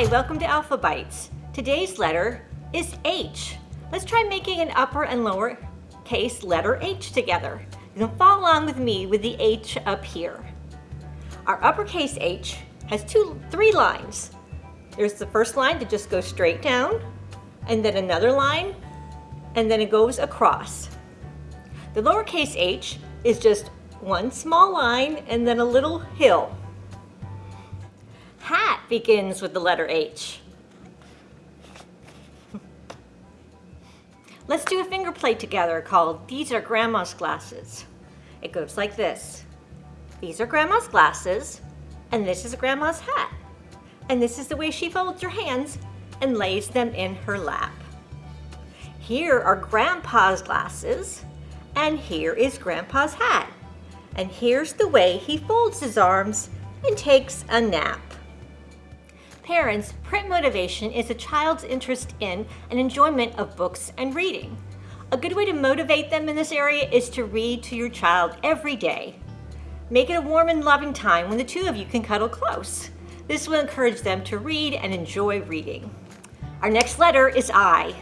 Hi, welcome to Alpha Bites. Today's letter is H. Let's try making an upper and lower case letter H together. You can follow along with me with the H up here. Our uppercase H has two, three lines. There's the first line that just goes straight down, and then another line, and then it goes across. The lowercase h is just one small line and then a little hill. Begins with the letter H. Let's do a finger play together called These Are Grandma's Glasses. It goes like this. These are Grandma's glasses, and this is Grandma's hat. And this is the way she folds her hands and lays them in her lap. Here are Grandpa's glasses, and here is Grandpa's hat. And here's the way he folds his arms and takes a nap. Parents, print motivation is a child's interest in and enjoyment of books and reading. A good way to motivate them in this area is to read to your child every day. Make it a warm and loving time when the two of you can cuddle close. This will encourage them to read and enjoy reading. Our next letter is I.